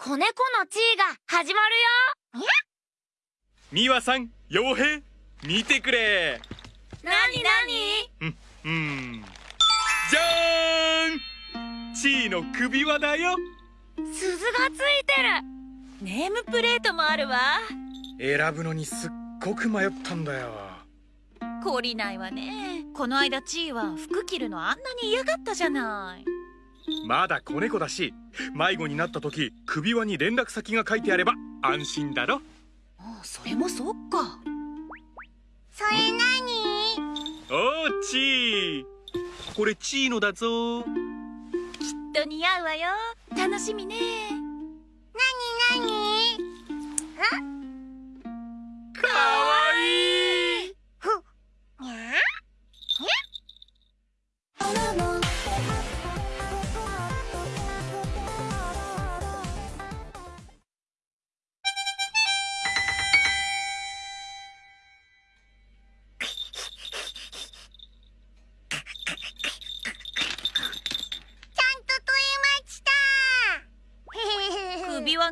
子猫の地位が始まるよ。美和さん傭兵見てくれ。なになにうんうん。じゃーん。地位の首輪だよ。鈴がついてる。ネームプレートもあるわ。選ぶのにすっごく迷ったんだよ。懲りないわね。この間チーは服着るのあんなに嫌がったじゃないまだ子猫だし迷子になった時首輪に連絡先が書いてあれば安心だろ。あそれもそっか。それなに？おーチー。これチーのだぞ。きっと似合うわよ。楽しみね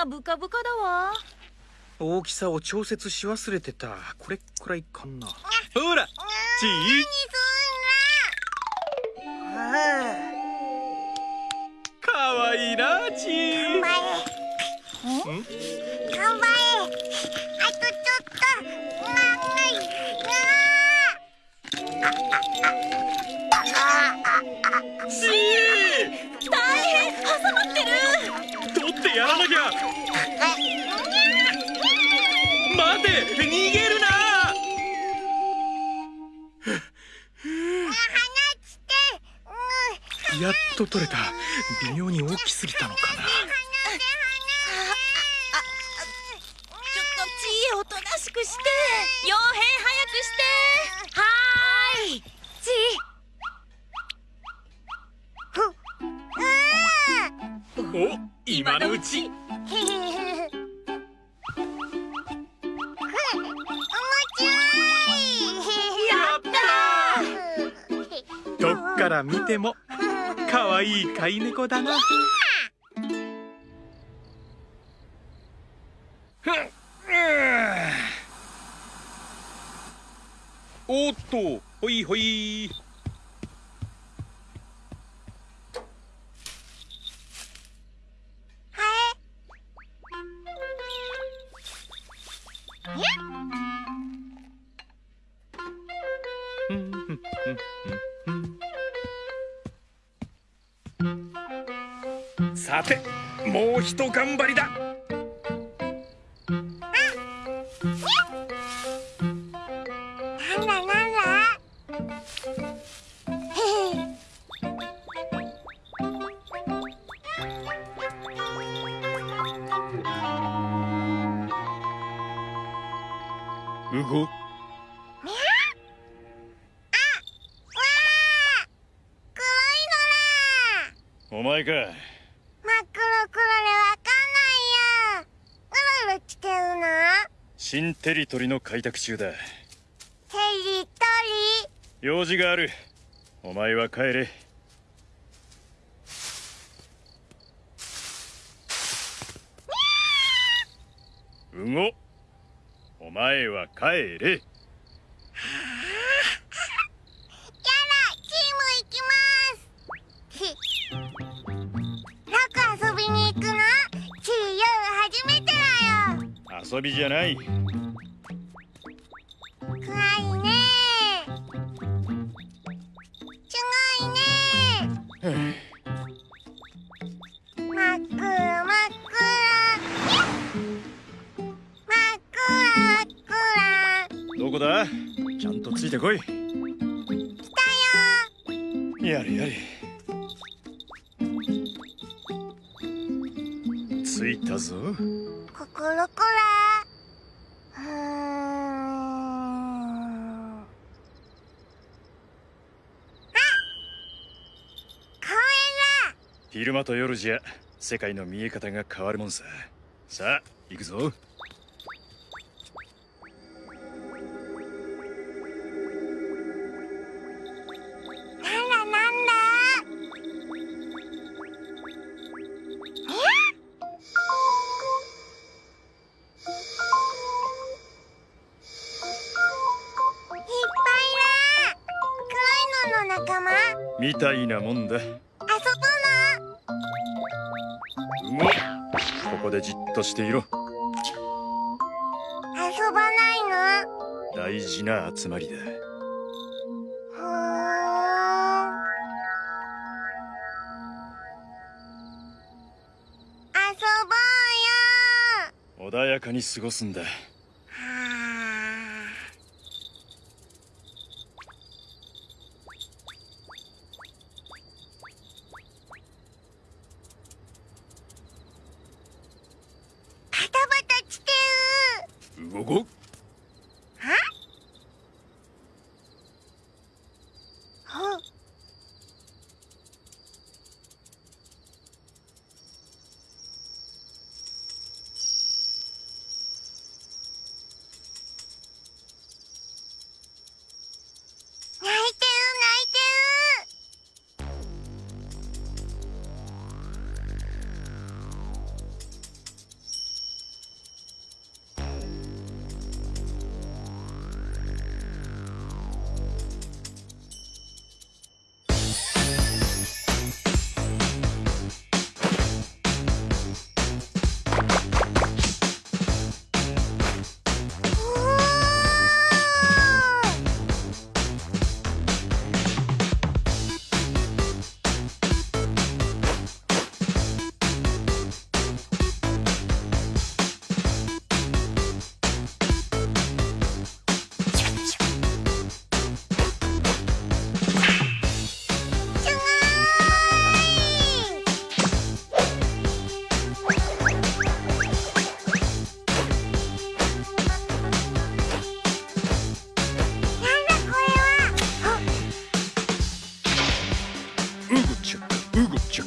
がブカブカだわ。大きさを調節し忘れてた。これくらいかな。ほらチーかわいいなチーん頑張れ頑張れあとちょっと長いチー待て逃げるな。やっと取れた。微妙に大きすぎたのかな。ちょっとおとなしくして傭兵早くしてはーいお今のうちどっから見てもかわいい飼い猫だな。おっとほいほい。うんうんうんうんさてもうひと頑張りだ。うごわあ黒いのだ。お前か真っ黒黒でわかんないようろうろ来てるの新テリトリの開拓中だ。テリト用事がある。お前は帰れ。うごお前は帰れ遊びじゃない。暗いね。すごいね。真っっっっ暗どこだ？ちゃんとついてこい。来たよ。やれやれ。着いたぞ。ら昼間と夜じゃ世界の見え方が変わるもんさ。さあ行くぞ。みたいなもんだ。ここでじっとしていろ。の遊ばないの？大事な集まりだ。ふーん遊ぼうよ。穏やかに過ごすんだうごちゃ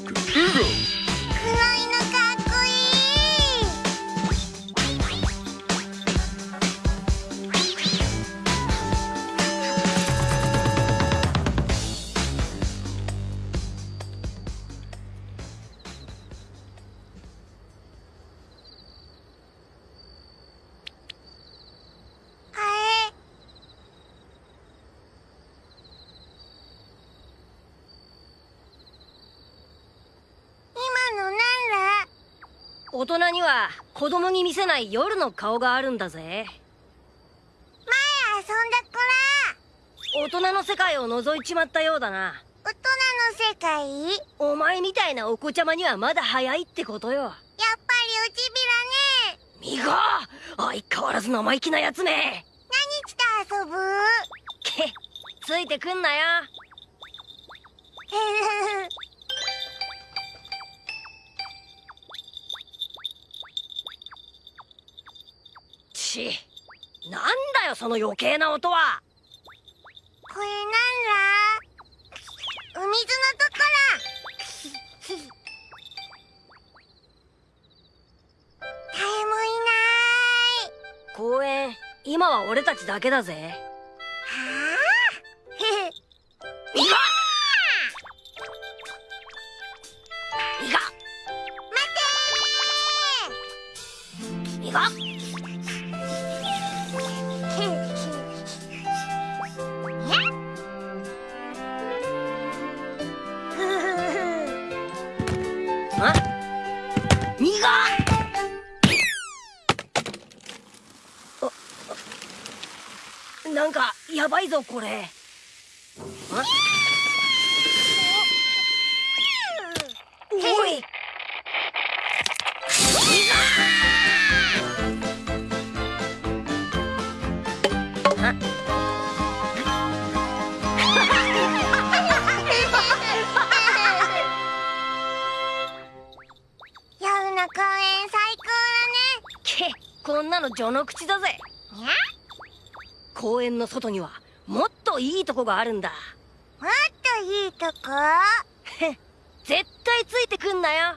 大人には子供に見せない夜の顔があるんだぜ。前遊んだ子ら。大人の世界を覗いちまったようだな。大人の世界？やっお前みたいなお子ちゃまにはまだ早いってことよ。ぱりうちびらね。ミガ相変わらず生意気なやつめ。何して遊ぶ？けついてくんなよちなんだよその余計な音は。これなんだお水のところ。誰もいない。公園今は俺たちだけだぜあミガあなんかやばいぞこれ。序の口だぜ。公園の外にはもっといいとこがあるんだ。もっといいとこ？絶対ついてくんなよ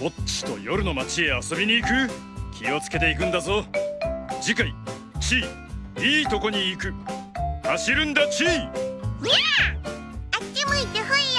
こっちと夜の街へ遊びに行く。気をつけていくんだぞ。次回チーいいとこに行く。走るんだチーあっち向いてほい